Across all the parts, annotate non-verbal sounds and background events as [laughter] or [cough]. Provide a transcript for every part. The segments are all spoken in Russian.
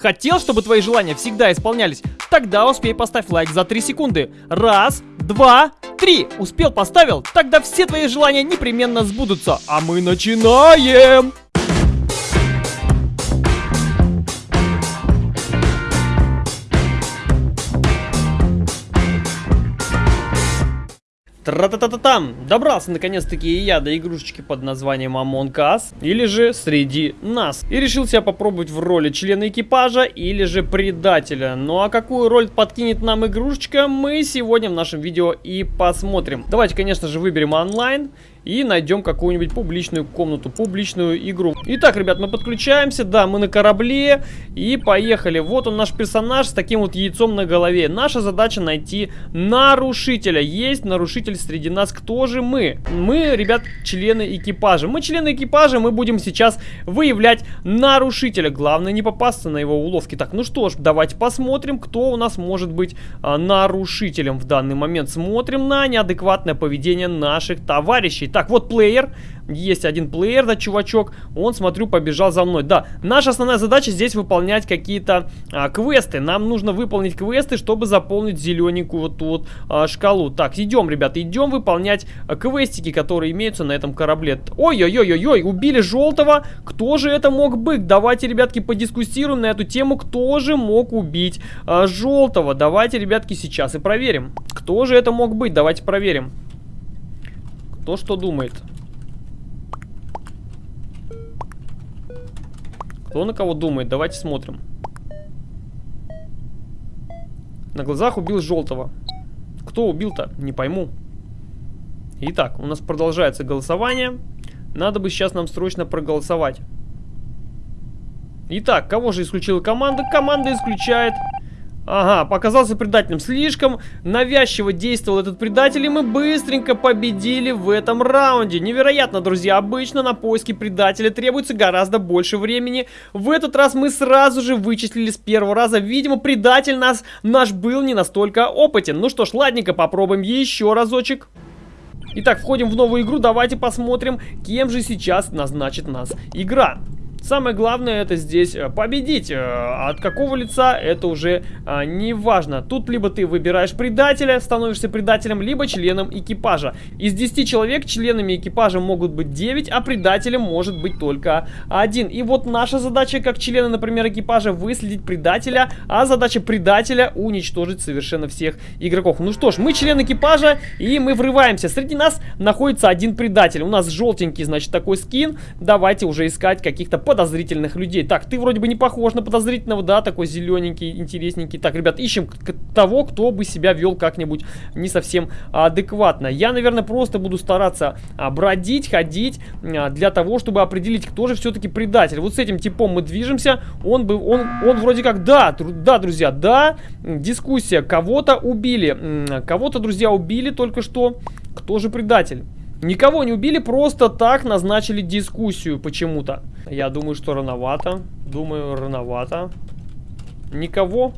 Хотел, чтобы твои желания всегда исполнялись? Тогда успей поставь лайк за 3 секунды. Раз, два, три. Успел, поставил? Тогда все твои желания непременно сбудутся. А мы начинаем! Тра-та-та-та-там! Добрался наконец-таки и я до игрушечки под названием Among Us, или же Среди нас. И решил себя попробовать в роли члена экипажа или же предателя. Ну а какую роль подкинет нам игрушечка, мы сегодня в нашем видео и посмотрим. Давайте, конечно же, выберем онлайн и найдем какую-нибудь публичную комнату, публичную игру. Итак, ребят, мы подключаемся, да, мы на корабле и поехали. Вот он наш персонаж с таким вот яйцом на голове. Наша задача найти нарушителя. Есть нарушитель среди нас. Кто же мы? Мы, ребят, члены экипажа. Мы члены экипажа, мы будем сейчас выявлять нарушителя. Главное не попасться на его уловки. Так, ну что ж, давайте посмотрим, кто у нас может быть а, нарушителем в данный момент. Смотрим на неадекватное поведение наших товарищей. Так, вот плеер. Есть один плеер, да, чувачок. Он, смотрю, побежал за мной. Да, наша основная задача здесь выполнять какие-то а, квесты. Нам нужно выполнить квесты, чтобы заполнить зелененькую вот ту вот а, шкалу. Так, идем, ребята, идем выполнять а, квестики, которые имеются на этом корабле. Ой-ой-ой-ой, убили желтого. Кто же это мог быть? Давайте, ребятки, подискуссируем на эту тему. Кто же мог убить а, желтого? Давайте, ребятки, сейчас и проверим. Кто же это мог быть? Давайте проверим. Кто что думает? Кто на кого думает? Давайте смотрим. На глазах убил желтого. Кто убил-то? Не пойму. Итак, у нас продолжается голосование. Надо бы сейчас нам срочно проголосовать. Итак, кого же исключила команда? Команда исключает Ага, показался предателем. Слишком навязчиво действовал этот предатель, и мы быстренько победили в этом раунде. Невероятно, друзья. Обычно на поиски предателя требуется гораздо больше времени. В этот раз мы сразу же вычислили с первого раза. Видимо, предатель нас, наш был не настолько опытен. Ну что ж, ладненько, попробуем еще разочек. Итак, входим в новую игру. Давайте посмотрим, кем же сейчас назначит нас игра. Самое главное это здесь э, победить. Э, от какого лица это уже а, не важно. Тут либо ты выбираешь предателя, становишься предателем, либо членом экипажа. Из 10 человек членами экипажа могут быть 9, а предателем может быть только один. И вот наша задача как члена, например, экипажа выследить предателя, а задача предателя уничтожить совершенно всех игроков. Ну что ж, мы член экипажа и мы врываемся. Среди нас находится один предатель. У нас желтенький, значит, такой скин. Давайте уже искать каких-то подозрительных людей. Так, ты вроде бы не похож на подозрительного, да, такой зелененький, интересненький. Так, ребят, ищем того, кто бы себя вел как-нибудь не совсем адекватно. Я, наверное, просто буду стараться а, бродить, ходить а, для того, чтобы определить, кто же все-таки предатель. Вот с этим типом мы движемся. Он бы, он, он вроде как, да, да, друзья, да, дискуссия. Кого-то убили, кого-то, друзья, убили только что. Кто же предатель? Никого не убили, просто так назначили дискуссию почему-то. Я думаю, что рановато. Думаю, рановато. Никого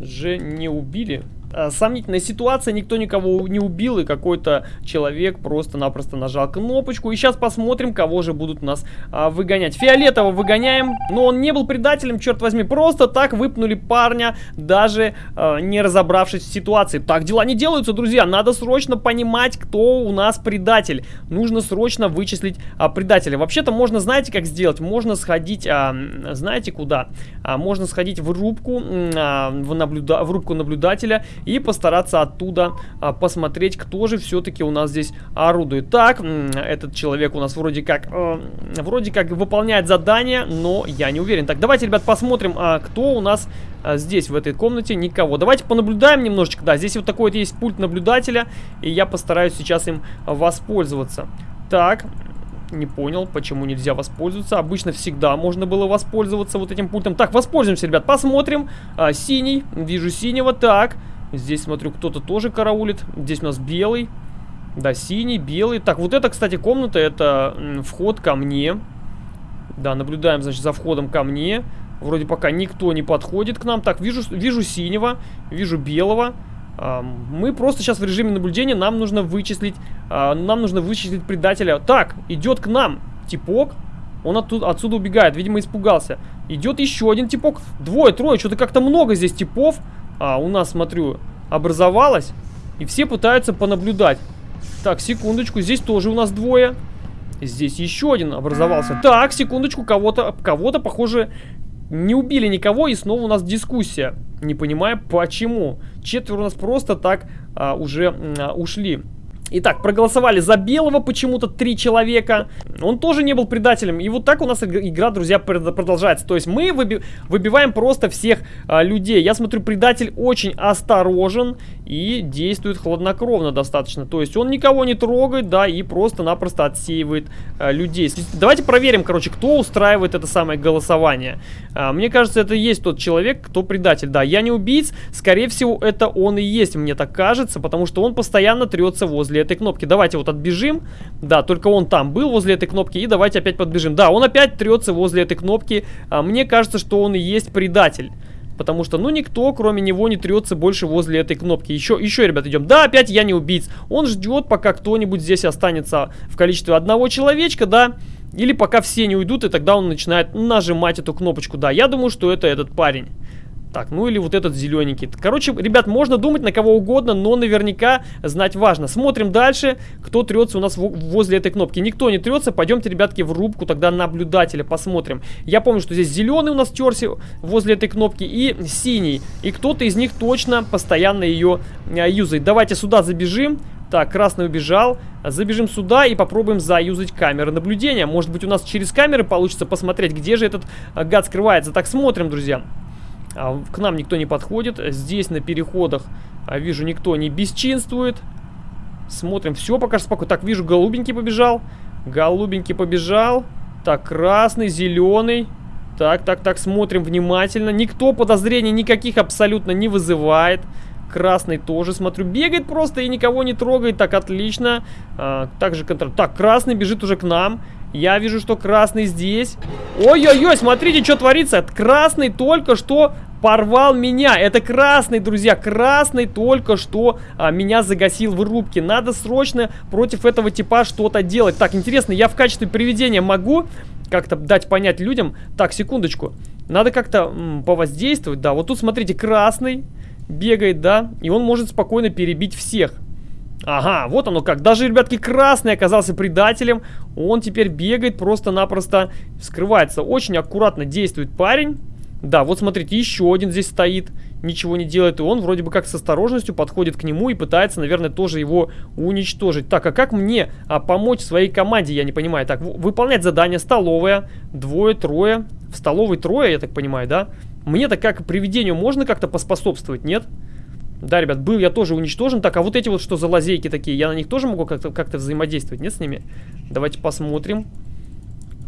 же не убили. Э, сомнительная ситуация, никто никого не убил, и какой-то человек просто-напросто нажал кнопочку. И сейчас посмотрим, кого же будут нас а, выгонять. Фиолетово выгоняем, но он не был предателем, черт возьми. Просто так выпнули парня, даже а, не разобравшись в ситуации. Так дела не делаются, друзья. Надо срочно понимать, кто у нас предатель. Нужно срочно вычислить а, предателя. Вообще-то можно, знаете, как сделать? Можно сходить, а, знаете, куда? А, можно сходить в рубку, а, в, наблюда в рубку наблюдателя и постараться оттуда а, посмотреть, кто же все-таки у нас здесь орудует. Так, этот человек у нас вроде как, э, вроде как выполняет задание, но я не уверен. Так, давайте, ребят, посмотрим, а, кто у нас а, здесь, в этой комнате. Никого. Давайте понаблюдаем немножечко. Да, здесь вот такой вот есть пульт наблюдателя, и я постараюсь сейчас им воспользоваться. Так, не понял, почему нельзя воспользоваться. Обычно всегда можно было воспользоваться вот этим пультом. Так, воспользуемся, ребят, посмотрим. А, синий, вижу синего, так. Здесь, смотрю, кто-то тоже караулит. Здесь у нас белый. Да, синий, белый. Так, вот это, кстати, комната, это вход ко мне. Да, наблюдаем, значит, за входом ко мне. Вроде пока никто не подходит к нам. Так, вижу, вижу синего, вижу белого. А, мы просто сейчас в режиме наблюдения. Нам нужно вычислить, а, нам нужно вычислить предателя. Так, идет к нам типок. Он оттуда, отсюда убегает, видимо, испугался. Идет еще один типок. Двое, трое, что-то как-то много здесь типов. А, у нас, смотрю, образовалось. И все пытаются понаблюдать. Так, секундочку, здесь тоже у нас двое. Здесь еще один образовался. Так, секундочку, кого-то, кого-то, похоже, не убили никого, и снова у нас дискуссия. Не понимаю, почему. Четверо у нас просто так а, уже а, ушли. Итак, проголосовали за белого почему-то три человека. Он тоже не был предателем. И вот так у нас игра, друзья, продолжается. То есть мы выби выбиваем просто всех а, людей. Я смотрю, предатель очень осторожен и действует хладнокровно достаточно. То есть он никого не трогает, да, и просто-напросто отсеивает а, людей. Давайте проверим, короче, кто устраивает это самое голосование. А, мне кажется, это есть тот человек, кто предатель. Да, я не убийц. Скорее всего, это он и есть, мне так кажется, потому что он постоянно трется возле этой кнопки. Давайте вот отбежим. Да, только он там был возле этой кнопки. И давайте опять подбежим. Да, он опять трется возле этой кнопки. А, мне кажется, что он и есть предатель. Потому что, ну, никто, кроме него, не трется больше возле этой кнопки. Еще, еще, ребят, идем. Да, опять я не убийц. Он ждет, пока кто-нибудь здесь останется в количестве одного человечка, да. Или пока все не уйдут, и тогда он начинает нажимать эту кнопочку. Да, я думаю, что это этот парень. Так, ну или вот этот зелененький. Короче, ребят, можно думать на кого угодно, но наверняка знать важно. Смотрим дальше, кто трется у нас возле этой кнопки. Никто не трется, пойдемте, ребятки, в рубку тогда наблюдателя, посмотрим. Я помню, что здесь зеленый у нас терся возле этой кнопки и синий. И кто-то из них точно постоянно ее а, юзает. Давайте сюда забежим. Так, красный убежал. Забежим сюда и попробуем заюзать камеры наблюдения. Может быть, у нас через камеры получится посмотреть, где же этот а, гад скрывается. Так, смотрим, друзья. А, к нам никто не подходит. Здесь на переходах, а, вижу, никто не бесчинствует. Смотрим, все пока спокойно. Так, вижу, голубенький побежал. Голубенький побежал. Так, красный, зеленый. Так, так, так, смотрим внимательно. Никто подозрений никаких абсолютно не вызывает. Красный тоже, смотрю, бегает просто и никого не трогает. Так, отлично. А, также контроль. Так, красный бежит уже к нам. Я вижу, что красный здесь. Ой-ой-ой, смотрите, что творится. Красный только что порвал меня. Это красный, друзья. Красный только что а, меня загасил в рубке. Надо срочно против этого типа что-то делать. Так, интересно, я в качестве приведения могу как-то дать понять людям... Так, секундочку. Надо как-то повоздействовать. Да, вот тут, смотрите, красный бегает, да. И он может спокойно перебить всех. Ага, вот оно как. Даже, ребятки, красный оказался предателем. Он теперь бегает, просто-напросто скрывается. Очень аккуратно действует парень. Да, вот смотрите, еще один здесь стоит, ничего не делает, и он вроде бы как с осторожностью подходит к нему и пытается, наверное, тоже его уничтожить. Так, а как мне а, помочь своей команде, я не понимаю. Так, выполнять задание, столовая, двое, трое, в столовой трое, я так понимаю, да? Мне-то как привидению можно как-то поспособствовать, нет? Нет. Да, ребят, был я тоже уничтожен. Так, а вот эти вот что за лазейки такие? Я на них тоже могу как-то как, взаимодействовать, нет, с ними? Давайте посмотрим.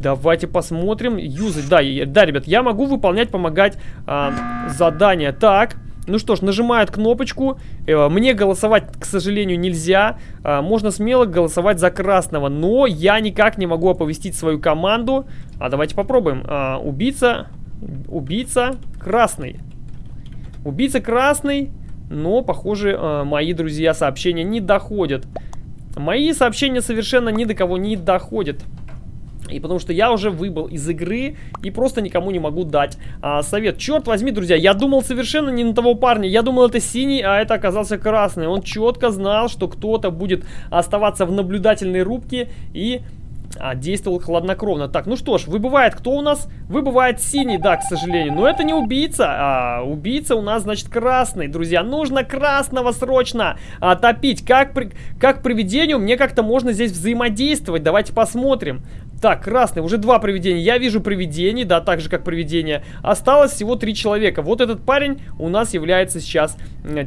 Давайте посмотрим. Юзать, да, да, ребят, я могу выполнять, помогать а, задания. Так, ну что ж, нажимает кнопочку. Э, мне голосовать, к сожалению, нельзя. А, можно смело голосовать за красного, но я никак не могу оповестить свою команду. А давайте попробуем. А, убийца, убийца красный. Убийца красный. Но, похоже, э, мои друзья сообщения не доходят. Мои сообщения совершенно ни до кого не доходят. И потому что я уже выбыл из игры и просто никому не могу дать а, совет. Черт возьми, друзья, я думал совершенно не на того парня. Я думал это синий, а это оказался красный. Он четко знал, что кто-то будет оставаться в наблюдательной рубке и а, действовал хладнокровно. Так, ну что ж, выбывает кто у нас? Выбывает синий, да, к сожалению. Но это не убийца, а убийца у нас, значит, красный, друзья. Нужно красного срочно а, топить. Как, при, как привидению мне как-то можно здесь взаимодействовать. Давайте посмотрим. Так, красный, уже два привидения. Я вижу привидений, да, так же, как привидение. Осталось всего три человека. Вот этот парень у нас является сейчас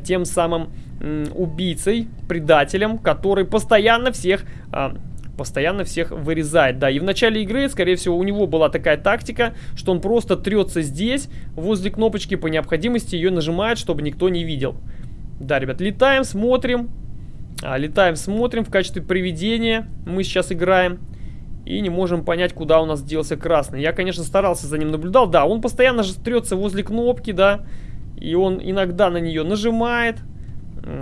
тем самым убийцей, предателем, который постоянно всех... А, постоянно всех вырезает. Да, и в начале игры, скорее всего, у него была такая тактика, что он просто трется здесь, возле кнопочки, по необходимости ее нажимает, чтобы никто не видел. Да, ребят, летаем, смотрим. А, летаем, смотрим в качестве привидения. Мы сейчас играем. И не можем понять, куда у нас делся красный. Я, конечно, старался за ним наблюдал. Да, он постоянно же трется возле кнопки, да. И он иногда на нее нажимает.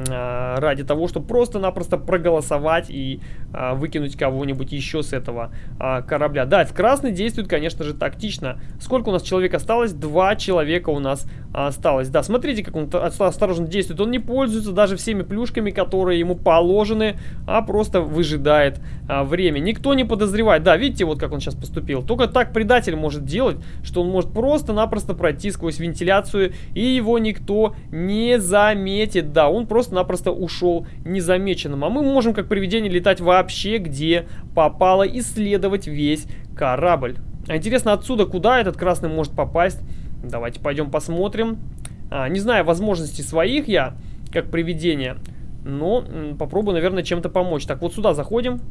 А, ради того, чтобы просто-напросто проголосовать и а, выкинуть кого-нибудь еще с этого а, корабля. Да, в красный действует, конечно же, тактично. Сколько у нас человек осталось? Два человека у нас осталось. Да, смотрите, как он осторожно действует. Он не пользуется даже всеми плюшками, которые ему положены, а просто выжидает а, время. Никто не подозревает. Да, видите, вот как он сейчас поступил. Только так предатель может делать, что он может просто-напросто пройти сквозь вентиляцию, и его никто не заметит. Да, он просто-напросто ушел незамеченным. А мы можем, как привидение, летать вообще где попало, исследовать весь корабль. А интересно, отсюда куда этот красный может попасть? Давайте пойдем посмотрим. А, не знаю возможностей своих я, как привидение, но попробую, наверное, чем-то помочь. Так, вот сюда заходим.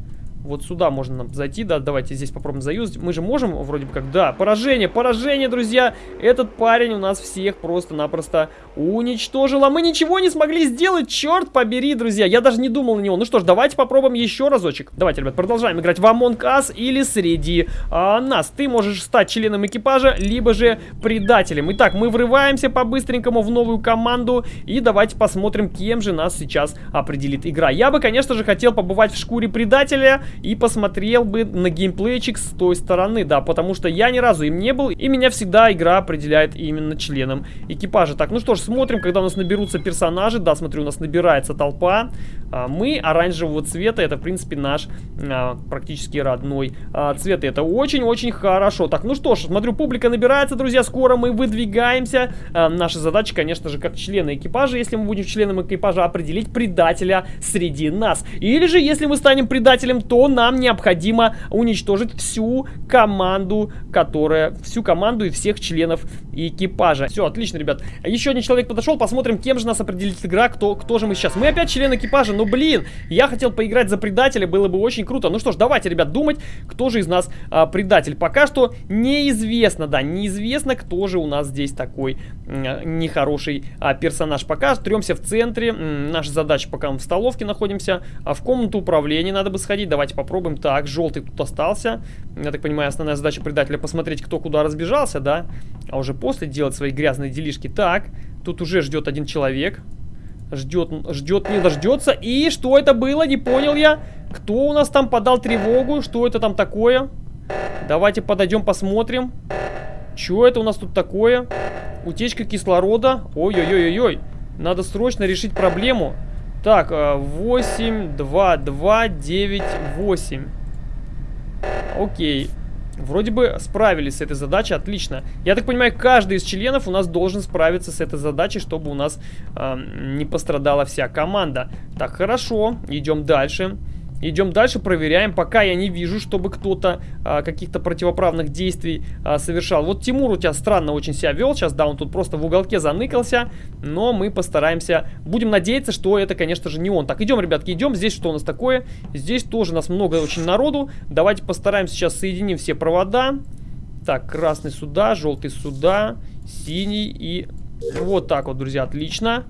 Вот сюда можно нам зайти, да, давайте здесь попробуем заюзать. Мы же можем вроде бы как, да, поражение, поражение, друзья. Этот парень у нас всех просто-напросто уничтожил, а мы ничего не смогли сделать, черт побери, друзья. Я даже не думал на него. Ну что ж, давайте попробуем еще разочек. Давайте, ребят, продолжаем играть в Among Us или среди а, нас. Ты можешь стать членом экипажа, либо же предателем. Итак, мы врываемся по-быстренькому в новую команду и давайте посмотрим, кем же нас сейчас определит игра. Я бы, конечно же, хотел побывать в шкуре предателя и посмотрел бы на геймплейчик с той стороны, да, потому что я ни разу им не был, и меня всегда игра определяет именно членом экипажа. Так, ну что ж, смотрим, когда у нас наберутся персонажи, да, смотрю, у нас набирается толпа, а, мы оранжевого цвета, это, в принципе, наш а, практически родной а, цвет, и это очень-очень хорошо. Так, ну что ж, смотрю, публика набирается, друзья, скоро мы выдвигаемся. Наша задача, конечно же, как члены экипажа, если мы будем членом экипажа, определить предателя среди нас. Или же, если мы станем предателем, то нам необходимо уничтожить всю команду, которая... Всю команду и всех членов экипажа. Все, отлично, ребят. Еще один человек подошел, посмотрим, кем же нас определит игра, кто, кто же мы сейчас. Мы опять член экипажа, ну блин, я хотел поиграть за предателя, было бы очень круто. Ну что ж, давайте, ребят, думать, кто же из нас а, предатель. Пока что неизвестно, да, неизвестно, кто же у нас здесь такой а, нехороший а, персонаж. Пока тремся в центре, наша задача, пока мы в столовке находимся, а в комнату управления надо бы сходить. Давайте попробуем. Так, желтый тут остался. Я так понимаю, основная задача предателя посмотреть, кто куда разбежался, да? А уже после делать свои грязные делишки. Так, тут уже ждет один человек. Ждет, ждет, не дождется. И что это было? Не понял я. Кто у нас там подал тревогу? Что это там такое? Давайте подойдем, посмотрим. Что это у нас тут такое? Утечка кислорода. Ой-ой-ой-ой-ой. Надо срочно решить проблему. Так, 8, 2, 2, 9, 8. Окей. Вроде бы справились с этой задачей, отлично. Я так понимаю, каждый из членов у нас должен справиться с этой задачей, чтобы у нас э, не пострадала вся команда. Так, хорошо, идем дальше. Дальше. Идем дальше, проверяем. Пока я не вижу, чтобы кто-то а, каких-то противоправных действий а, совершал. Вот Тимур у тебя странно очень себя вел. Сейчас, да, он тут просто в уголке заныкался. Но мы постараемся... Будем надеяться, что это, конечно же, не он. Так, идем, ребятки, идем. Здесь что у нас такое? Здесь тоже у нас много очень народу. Давайте постараемся сейчас соединим все провода. Так, красный сюда, желтый сюда, синий и... Вот так вот, друзья, отлично.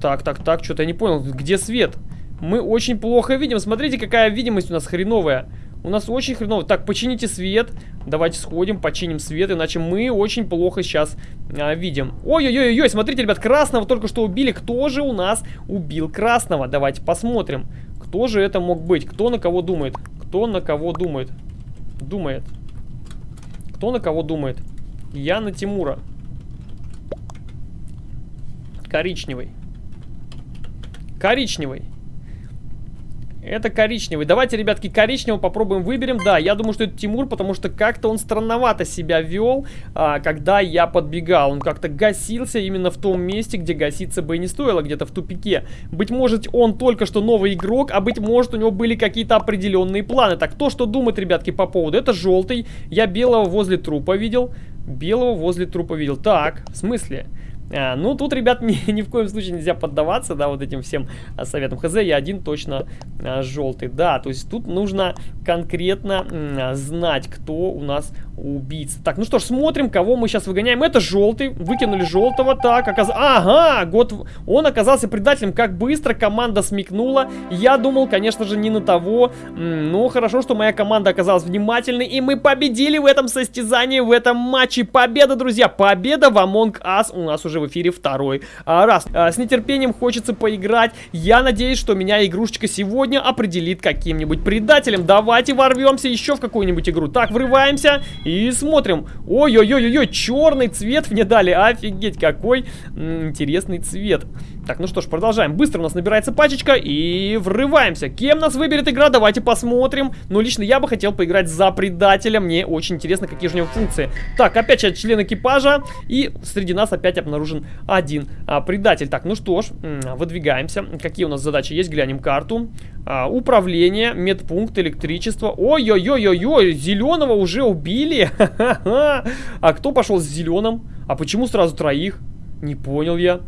Так, так, так, что-то я не понял, где свет? Мы очень плохо видим. Смотрите, какая видимость у нас хреновая. У нас очень хреново. Так, почините свет. Давайте сходим, починим свет, иначе мы очень плохо сейчас а, видим. Ой-ой-ой-ой, смотрите, ребят, красного только что убили. Кто же у нас убил красного? Давайте посмотрим. Кто же это мог быть? Кто на кого думает? Кто на кого думает? Думает. Кто на кого думает? Я на Тимура. Коричневый. Коричневый. Это коричневый. Давайте, ребятки, коричневого попробуем выберем. Да, я думаю, что это Тимур, потому что как-то он странновато себя вел, а, когда я подбегал. Он как-то гасился именно в том месте, где гаситься бы и не стоило, где-то в тупике. Быть может, он только что новый игрок, а быть может, у него были какие-то определенные планы. Так, то, что думает, ребятки, по поводу. Это желтый. Я белого возле трупа видел. Белого возле трупа видел. Так, в смысле? А, ну, тут, ребят, [laughs] ни, ни в коем случае нельзя поддаваться, да, вот этим всем а, советам. ХЗ, я один точно а, желтый. Да, то есть тут нужно конкретно знать, кто у нас убийца. Так, ну что ж, смотрим, кого мы сейчас выгоняем. Это желтый, выкинули желтого. Так, оказ... ага, год... он оказался предателем. Как быстро команда смекнула. Я думал, конечно же, не на того. Ну, хорошо, что моя команда оказалась внимательной. И мы победили в этом состязании, в этом матче. Победа, друзья, победа в Among Us. У нас уже в эфире второй а, раз. А, с нетерпением хочется поиграть. Я надеюсь, что меня игрушечка сегодня определит каким-нибудь предателем. Давайте ворвемся еще в какую-нибудь игру. Так, врываемся и смотрим. Ой-ой-ой-ой, черный цвет мне дали. Офигеть, какой интересный цвет. Так, ну что ж, продолжаем. Быстро у нас набирается пачечка и врываемся. Кем нас выберет игра? Давайте посмотрим. Ну, лично я бы хотел поиграть за предателя. Мне очень интересно, какие же у него функции. Так, опять член экипажа. И среди нас опять обнаружен один а, предатель. Так, ну что ж, выдвигаемся. Какие у нас задачи есть? Глянем карту. А, управление, медпункт, электричество. Ой-ой-ой-ой-ой, зеленого уже убили. [laughs] А кто пошел с зеленым? А почему сразу троих? Не понял я.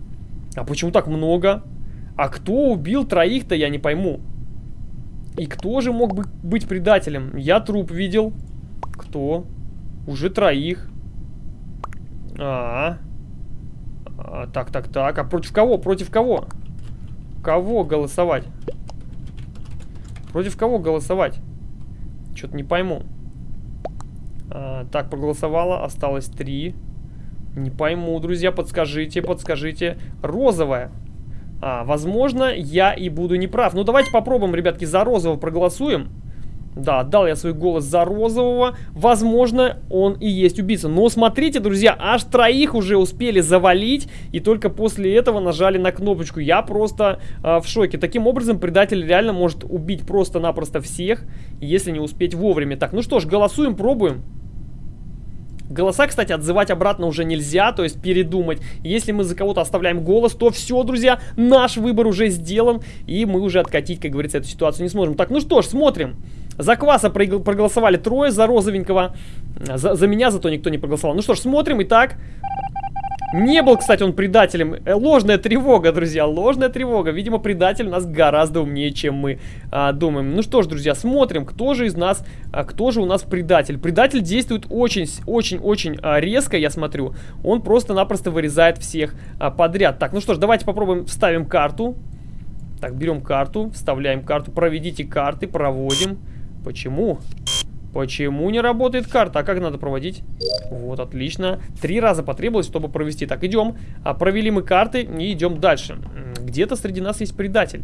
А почему так много? А кто убил троих-то, я не пойму. И кто же мог бы быть предателем? Я труп видел. Кто? Уже троих. А, -а, а, так, так, так. А против кого? Против кого? Кого голосовать? Против кого голосовать? Что-то не пойму. А, так, проголосовало. Осталось три. Не пойму, друзья, подскажите, подскажите. Розовая. А, возможно, я и буду неправ. Ну, давайте попробуем, ребятки, за розового проголосуем. Да, дал я свой голос за розового. Возможно, он и есть убийца. Но смотрите, друзья, аж троих уже успели завалить. И только после этого нажали на кнопочку. Я просто э, в шоке. Таким образом, предатель реально может убить просто-напросто всех, если не успеть вовремя. Так, ну что ж, голосуем, пробуем. Голоса, кстати, отзывать обратно уже нельзя, то есть передумать. Если мы за кого-то оставляем голос, то все, друзья, наш выбор уже сделан, и мы уже откатить, как говорится, эту ситуацию не сможем. Так, ну что ж, смотрим. За Кваса проголосовали трое, за Розовенького. За, за меня зато никто не проголосовал. Ну что ж, смотрим. Итак, не был, кстати, он предателем. Э, ложная тревога, друзья, ложная тревога. Видимо, предатель у нас гораздо умнее, чем мы а, думаем. Ну что ж, друзья, смотрим, кто же из нас, а, кто же у нас предатель. Предатель действует очень-очень-очень а, резко, я смотрю. Он просто-напросто вырезает всех а, подряд. Так, ну что ж, давайте попробуем вставим карту. Так, берем карту, вставляем карту. Проведите карты, проводим. Почему? Почему не работает карта? А как надо проводить? Вот, отлично. Три раза потребовалось, чтобы провести. Так, идем. А, провели мы карты и идем дальше. Где-то среди нас есть предатель.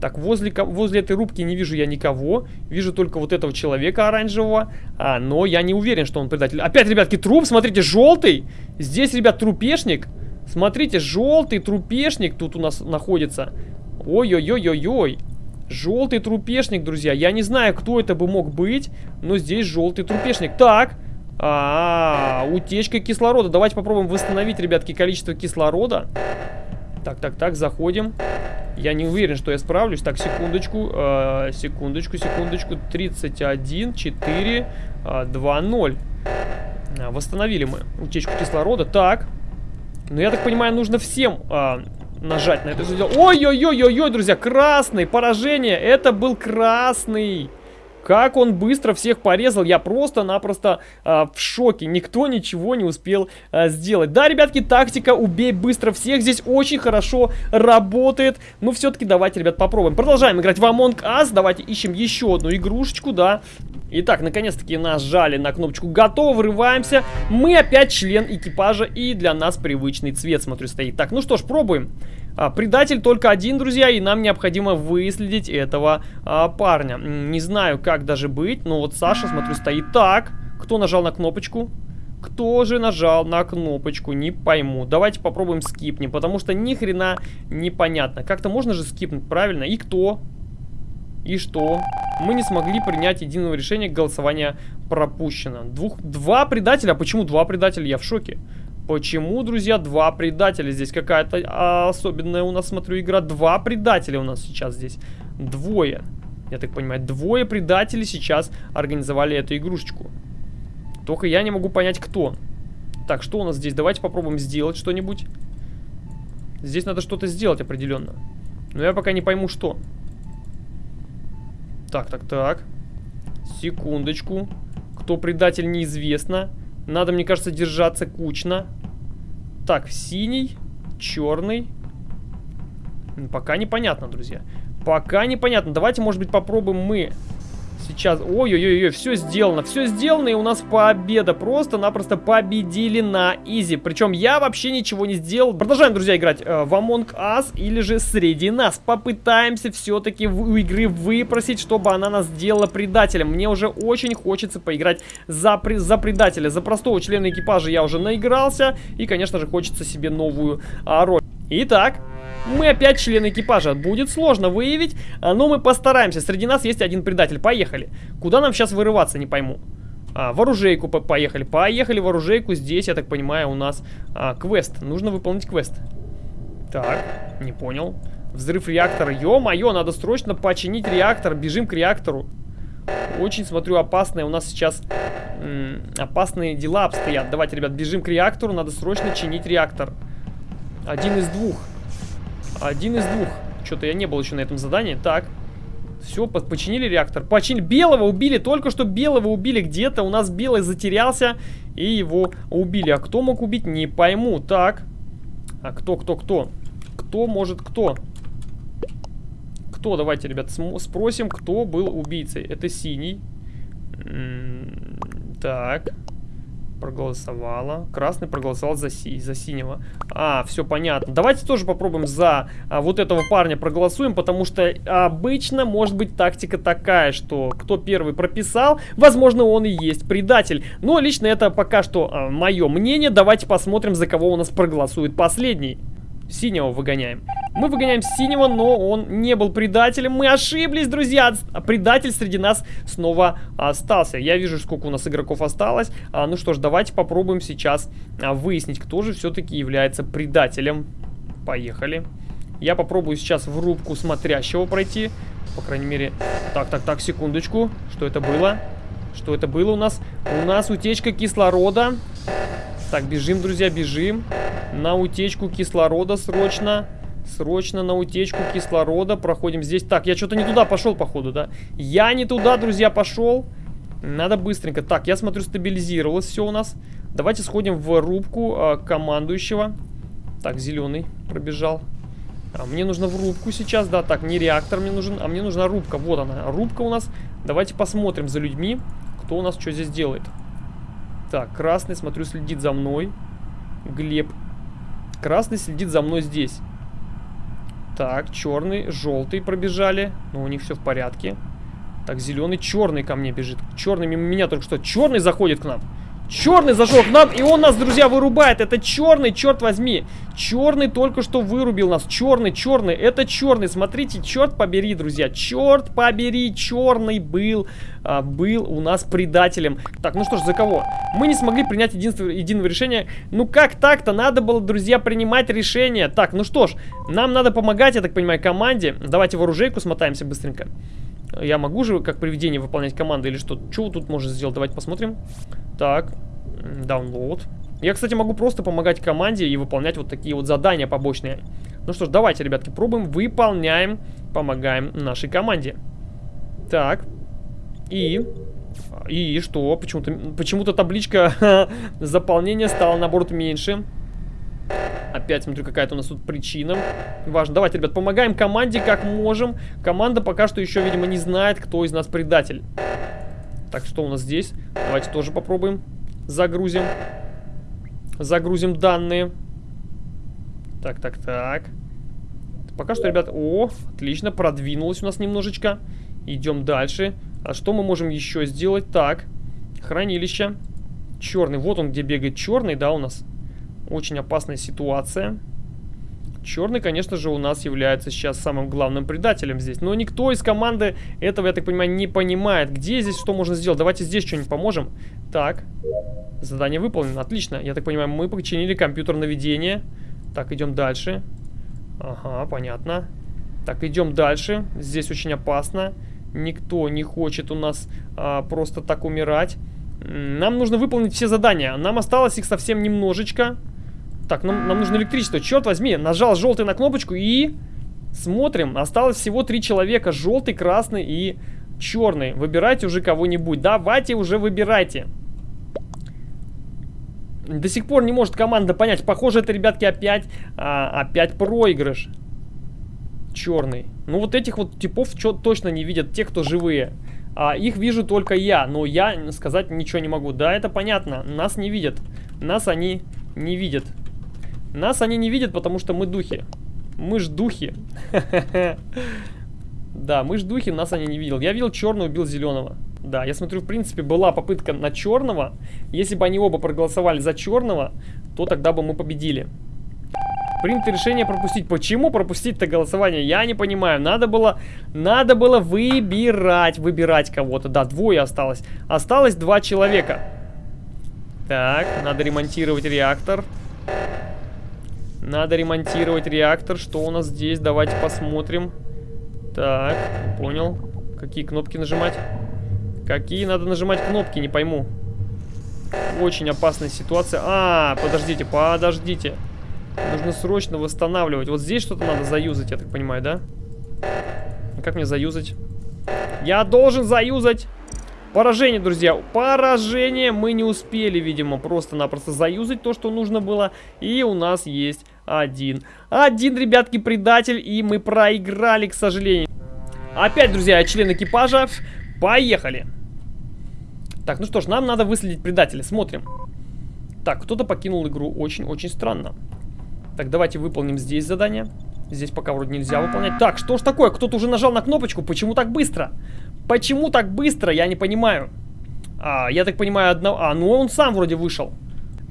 Так, возле, возле этой рубки не вижу я никого. Вижу только вот этого человека оранжевого. А, но я не уверен, что он предатель. Опять, ребятки, труп, смотрите, желтый. Здесь, ребят, трупешник. Смотрите, желтый трупешник тут у нас находится. Ой-ой-ой-ой-ой. Желтый трупешник, друзья. Я не знаю, кто это бы мог быть, но здесь желтый трупешник. Так, а, -а, -а утечка кислорода. Давайте попробуем восстановить, ребятки, количество кислорода. Так, так, так, заходим. Я не уверен, что я справлюсь. Так, секундочку, э, секундочку, секундочку. 31, 4, э, 2, 0. Восстановили мы утечку кислорода. Так. Ну, я так понимаю, нужно всем э, нажать на это дело. Ой-ой-ой-ой-ой, друзья, красный, поражение, это был красный. Как он быстро всех порезал, я просто-напросто э, в шоке. Никто ничего не успел э, сделать. Да, ребятки, тактика «убей быстро всех» здесь очень хорошо работает. Но все-таки давайте, ребят, попробуем. Продолжаем играть в Among Us. Давайте ищем еще одну игрушечку, да. Итак, наконец-таки нажали на кнопочку «Готово», врываемся. Мы опять член экипажа, и для нас привычный цвет, смотрю, стоит. Так, ну что ж, пробуем. А, предатель только один, друзья, и нам необходимо выследить этого а, парня. Не знаю, как даже быть, но вот Саша, смотрю, стоит так. Кто нажал на кнопочку? Кто же нажал на кнопочку? Не пойму. Давайте попробуем скипнем, потому что ни хрена непонятно. Как-то можно же скипнуть, правильно? И кто? И что? Мы не смогли принять единого решения, голосование пропущено. Двух, два предателя? А почему два предателя? Я в шоке. Почему, друзья, два предателя? Здесь какая-то а, особенная у нас, смотрю, игра. Два предателя у нас сейчас здесь. Двое. Я так понимаю, двое предателей сейчас организовали эту игрушечку. Только я не могу понять, кто. Так, что у нас здесь? Давайте попробуем сделать что-нибудь. Здесь надо что-то сделать определенно. Но я пока не пойму, что. Так, так, так. Секундочку. Кто предатель, неизвестно. Надо, мне кажется, держаться кучно. Так, синий, черный. Пока непонятно, друзья. Пока непонятно. Давайте, может быть, попробуем мы сейчас... Ой-ой-ой, все сделано. Все сделано, и у нас победа. Просто-напросто победили на изи. Причем я вообще ничего не сделал. Продолжаем, друзья, играть э, в Among Us или же среди нас. Попытаемся все-таки у игры выпросить, чтобы она нас сделала предателем. Мне уже очень хочется поиграть за, за предателя. За простого члена экипажа я уже наигрался. И, конечно же, хочется себе новую а, роль. Итак, мы опять члены экипажа. Будет сложно выявить, а, но мы постараемся. Среди нас есть один предатель. Поехали. Куда нам сейчас вырываться, не пойму. А, в оружейку по поехали. Поехали в оружейку. Здесь, я так понимаю, у нас а, квест. Нужно выполнить квест. Так, не понял. Взрыв реактора. Ё-моё, надо срочно починить реактор. Бежим к реактору. Очень, смотрю, опасные у нас сейчас опасные дела обстоят. Давайте, ребят, бежим к реактору. Надо срочно чинить реактор. Один из двух. Один из двух. Что-то я не был еще на этом задании. Так. Все, починили реактор. Починили. Белого убили. Только что белого убили где-то. У нас белый затерялся. И его убили. А кто мог убить? Не пойму. Так. А кто, кто, кто? Кто может кто? Кто? Давайте, ребят, спросим, кто был убийцей. Это синий. Так проголосовала. Красный проголосовал за, си за синего. А, все понятно. Давайте тоже попробуем за а, вот этого парня проголосуем, потому что обычно может быть тактика такая, что кто первый прописал, возможно, он и есть предатель. Но лично это пока что а, мое мнение. Давайте посмотрим, за кого у нас проголосует последний. Синего выгоняем. Мы выгоняем синего, но он не был предателем. Мы ошиблись, друзья. Предатель среди нас снова остался. Я вижу, сколько у нас игроков осталось. А, ну что ж, давайте попробуем сейчас а, выяснить, кто же все-таки является предателем. Поехали. Я попробую сейчас в рубку смотрящего пройти. По крайней мере... Так, так, так, секундочку. Что это было? Что это было у нас? У нас утечка кислорода. Так, бежим, друзья, бежим. На утечку кислорода срочно. Срочно на утечку кислорода. Проходим здесь. Так, я что-то не туда пошел, походу, да? Я не туда, друзья, пошел. Надо быстренько. Так, я смотрю, стабилизировалось все у нас. Давайте сходим в рубку э, командующего. Так, зеленый пробежал. А мне нужно в рубку сейчас, да, так, не реактор мне нужен, а мне нужна рубка, вот она, рубка у нас. Давайте посмотрим за людьми, кто у нас что здесь делает. Так, красный, смотрю, следит за мной. Глеб. Красный следит за мной здесь. Так, черный, желтый пробежали. Но ну, у них все в порядке. Так, зеленый, черный ко мне бежит. Черный мимо меня только что. Черный заходит к нам. Черный зашел к нам, и он нас, друзья, вырубает. Это черный, черт возьми. Черный только что вырубил нас. Черный, черный, это черный. Смотрите, черт побери, друзья. Черт побери, черный был, а, был у нас предателем. Так, ну что ж, за кого? Мы не смогли принять единство, единого решения. Ну как так-то? Надо было, друзья, принимать решение. Так, ну что ж, нам надо помогать, я так понимаю, команде. Давайте в оружейку смотаемся быстренько. Я могу же как привидение выполнять команды или что? Что тут можно сделать? Давайте посмотрим. Так, download. Я, кстати, могу просто помогать команде и выполнять вот такие вот задания побочные. Ну что ж, давайте, ребятки, пробуем, выполняем, помогаем нашей команде. Так, и... И что? Почему-то почему, -то, табличка [laughs] заполнения стала, наоборот, меньше. Опять смотрю, какая-то у нас тут причина. Важно. Давайте, ребят, помогаем команде как можем. Команда пока что еще, видимо, не знает, кто из нас предатель. Так, что у нас здесь? Давайте тоже попробуем. Загрузим. Загрузим данные. Так, так, так. Пока что, ребят... О, отлично, продвинулось у нас немножечко. Идем дальше. А что мы можем еще сделать? Так, хранилище. Черный. Вот он, где бегает черный, да, у нас. Очень опасная ситуация. Черный, конечно же, у нас является сейчас самым главным предателем здесь. Но никто из команды этого, я так понимаю, не понимает. Где здесь что можно сделать? Давайте здесь что-нибудь поможем. Так. Задание выполнено. Отлично. Я так понимаю, мы починили компьютер наведения. Так, идем дальше. Ага, понятно. Так, идем дальше. Здесь очень опасно. Никто не хочет у нас а, просто так умирать. Нам нужно выполнить все задания. Нам осталось их совсем немножечко. Так, нам, нам нужно электричество. Черт возьми, нажал желтый на кнопочку и... Смотрим, осталось всего три человека. Желтый, красный и черный. Выбирайте уже кого-нибудь. Давайте уже выбирайте. До сих пор не может команда понять. Похоже, это, ребятки, опять, а, опять проигрыш. Черный. Ну, вот этих вот типов точно не видят те, кто живые. А, их вижу только я, но я сказать ничего не могу. Да, это понятно. Нас не видят. Нас они не видят. Нас они не видят, потому что мы духи. Мы ж духи. [laughs] Да, мы ж духи, нас они не видел. Я видел черного, убил зеленого. Да, я смотрю, в принципе, была попытка на черного. Если бы они оба проголосовали за черного, то тогда бы мы победили. Принято решение пропустить. Почему пропустить-то голосование? Я не понимаю. Надо было, надо было выбирать, выбирать кого-то. Да, двое осталось. Осталось два человека. Так, надо ремонтировать реактор. Надо ремонтировать реактор. Что у нас здесь? Давайте посмотрим. Так, понял. Какие кнопки нажимать? Какие надо нажимать кнопки, не пойму. Очень опасная ситуация. А, подождите, подождите. Нужно срочно восстанавливать. Вот здесь что-то надо заюзать, я так понимаю, да? Как мне заюзать? Я должен заюзать! Поражение, друзья. Поражение. Мы не успели, видимо, просто-напросто заюзать то, что нужно было. И у нас есть один. Один, ребятки, предатель. И мы проиграли, к сожалению. Опять, друзья, член экипажа. Поехали. Так, ну что ж, нам надо выследить предателя. Смотрим. Так, кто-то покинул игру. Очень-очень странно. Так, давайте выполним здесь задание. Здесь пока вроде нельзя выполнять. Так, что ж такое? Кто-то уже нажал на кнопочку. Почему так быстро? Почему так быстро? Я не понимаю. А, я так понимаю, одного... А, ну он сам вроде вышел.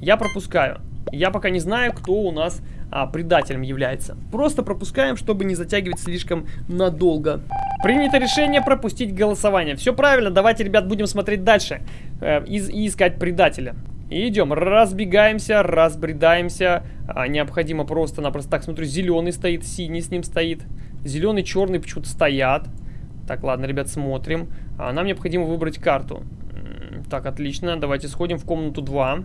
Я пропускаю. Я пока не знаю, кто у нас а, предателем является. Просто пропускаем, чтобы не затягивать слишком надолго. Принято решение пропустить голосование. Все правильно, давайте, ребят, будем смотреть дальше э, и, и искать предателя. И идем, разбегаемся, разбредаемся. А, необходимо просто-напросто... Так, смотрю, зеленый стоит, синий с ним стоит. Зеленый, черный почему-то стоят. Так, ладно, ребят, смотрим. А, нам необходимо выбрать карту. Так, отлично, давайте сходим в комнату 2.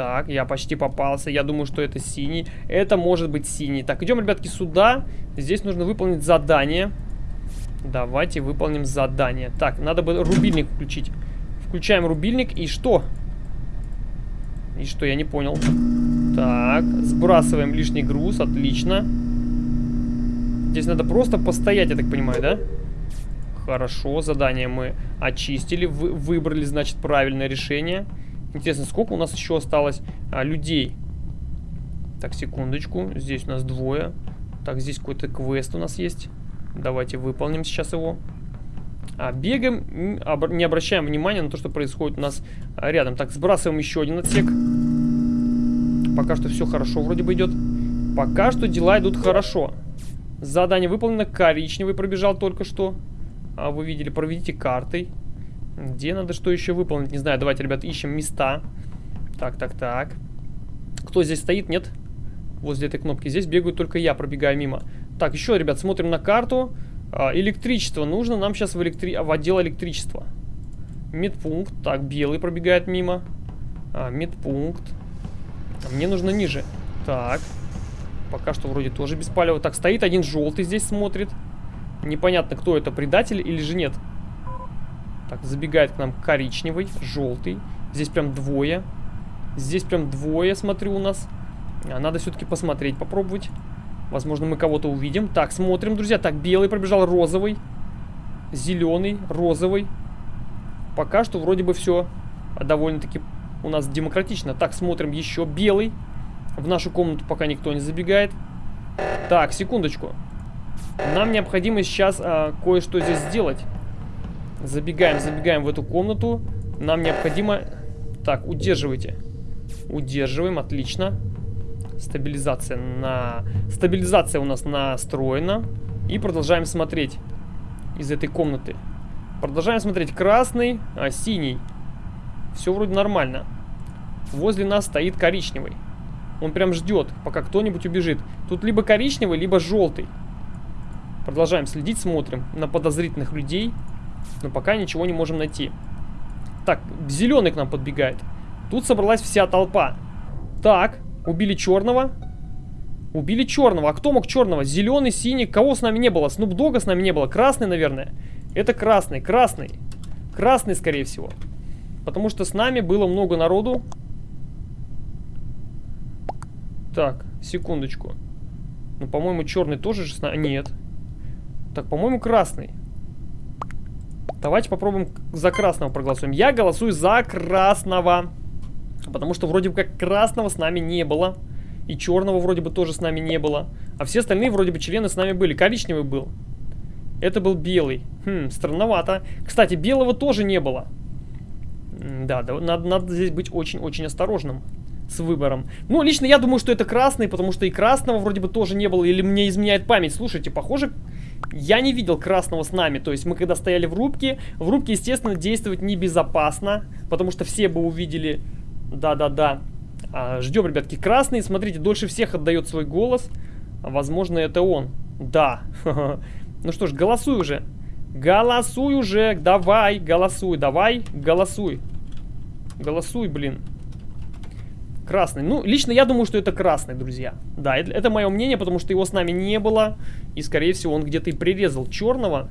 Так, я почти попался. Я думаю, что это синий. Это может быть синий. Так, идем, ребятки, сюда. Здесь нужно выполнить задание. Давайте выполним задание. Так, надо бы рубильник включить. Включаем рубильник. И что? И что, я не понял. Так, сбрасываем лишний груз. Отлично. Здесь надо просто постоять, я так понимаю, да? Хорошо, задание мы очистили. Вы, выбрали, значит, правильное решение. Интересно, сколько у нас еще осталось а, людей? Так, секундочку. Здесь у нас двое. Так, здесь какой-то квест у нас есть. Давайте выполним сейчас его. А, бегаем, не обращаем внимания на то, что происходит у нас а, рядом. Так, сбрасываем еще один отсек. Пока что все хорошо вроде бы идет. Пока что дела идут хорошо. Задание выполнено. Коричневый пробежал только что. А, вы видели, проведите картой. Где надо что еще выполнить? Не знаю, давайте, ребят, ищем места. Так, так, так. Кто здесь стоит? Нет? Возле этой кнопки. Здесь бегаю только я, пробегаю мимо. Так, еще, ребят, смотрим на карту. А, электричество. Нужно нам сейчас в, электри... в отдел электричества. Медпункт. Так, белый пробегает мимо. А, медпункт. А мне нужно ниже. Так. Пока что вроде тоже без палева. Так, стоит один желтый здесь смотрит. Непонятно, кто это, предатель или же нет. Так, забегает к нам коричневый, желтый. Здесь прям двое. Здесь прям двое, смотрю, у нас. А, надо все-таки посмотреть, попробовать. Возможно, мы кого-то увидим. Так, смотрим, друзья. Так, белый пробежал, розовый. Зеленый, розовый. Пока что вроде бы все довольно-таки у нас демократично. Так, смотрим еще белый. В нашу комнату пока никто не забегает. Так, секундочку. Нам необходимо сейчас а, кое-что здесь сделать. Забегаем, забегаем в эту комнату. Нам необходимо... Так, удерживайте. Удерживаем, отлично. Стабилизация на... Стабилизация у нас настроена. И продолжаем смотреть из этой комнаты. Продолжаем смотреть. Красный, а, синий. Все вроде нормально. Возле нас стоит коричневый. Он прям ждет, пока кто-нибудь убежит. Тут либо коричневый, либо желтый. Продолжаем следить, смотрим на подозрительных людей. Но пока ничего не можем найти. Так, зеленый к нам подбегает. Тут собралась вся толпа. Так, убили черного. Убили черного. А кто мог черного? Зеленый, синий. Кого с нами не было? Снупдога с нами не было. Красный, наверное. Это красный, красный. Красный, скорее всего. Потому что с нами было много народу. Так, секундочку. Ну, по-моему, черный тоже же. Нет. Так, по-моему, красный. Давайте попробуем за красного проголосуем. Я голосую за красного. Потому что вроде бы как красного с нами не было. И черного вроде бы тоже с нами не было. А все остальные вроде бы члены с нами были. Коричневый был. Это был белый. Хм, странновато. Кстати, белого тоже не было. Да, да надо, надо здесь быть очень-очень осторожным с выбором. Ну, лично я думаю, что это красный, потому что и красного вроде бы тоже не было. Или мне изменяет память. Слушайте, похоже, я не видел красного с нами. То есть мы когда стояли в рубке, в рубке, естественно, действовать небезопасно, потому что все бы увидели... Да-да-да. А, ждем, ребятки, красный. Смотрите, дольше всех отдает свой голос. Возможно, это он. Да. [laughs] Ну что ж, голосуй уже. Голосуй уже. Давай, голосуй. Давай, голосуй. Голосуй, блин. Красный. Ну, лично я думаю, что это красный, друзья. Да, это, это мое мнение, потому что его с нами не было. И, скорее всего, он где-то и прирезал черного.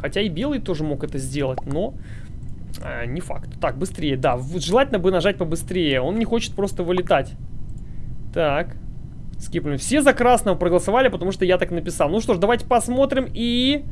Хотя и белый тоже мог это сделать, но... Э, не факт. Так, быстрее, да. Желательно бы нажать побыстрее. Он не хочет просто вылетать. Так. Скипнули. Все за красного проголосовали, потому что я так написал. Ну что ж, давайте посмотрим и...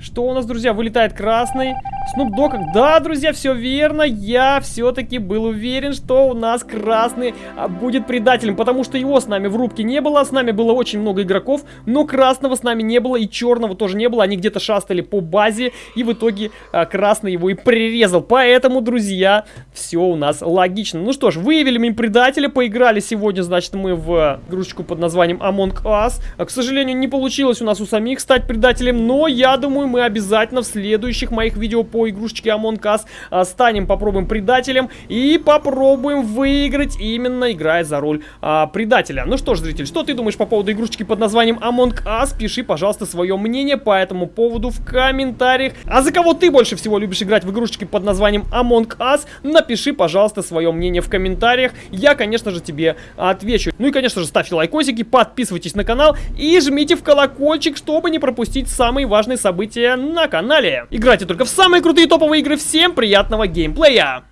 Что у нас, друзья? Вылетает красный. Снуп Дог. Да, друзья, все верно. Я все-таки был уверен, что у нас красный а, будет предателем. Потому что его с нами в рубке не было. С нами было очень много игроков. Но красного с нами не было. И черного тоже не было. Они где-то шастали по базе. И в итоге а, красный его и прирезал. Поэтому, друзья, все у нас логично. Ну что ж, выявили мы предателя. Поиграли сегодня, значит, мы в игрушечку под названием Among Us. А, к сожалению, не получилось у нас у самих стать предателем. Но я думаю думаю, мы обязательно в следующих моих видео по игрушечке Among Us а, станем, попробуем предателем и попробуем выиграть, именно играя за роль а, предателя. Ну что ж, зритель, что ты думаешь по поводу игрушечки под названием Among Us? Пиши, пожалуйста, свое мнение по этому поводу в комментариях. А за кого ты больше всего любишь играть в игрушечки под названием Among Us? Напиши, пожалуйста, свое мнение в комментариях. Я, конечно же, тебе отвечу. Ну и, конечно же, ставьте лайкосики, подписывайтесь на канал и жмите в колокольчик, чтобы не пропустить самые важные события на канале. Играйте только в самые крутые топовые игры. Всем приятного геймплея!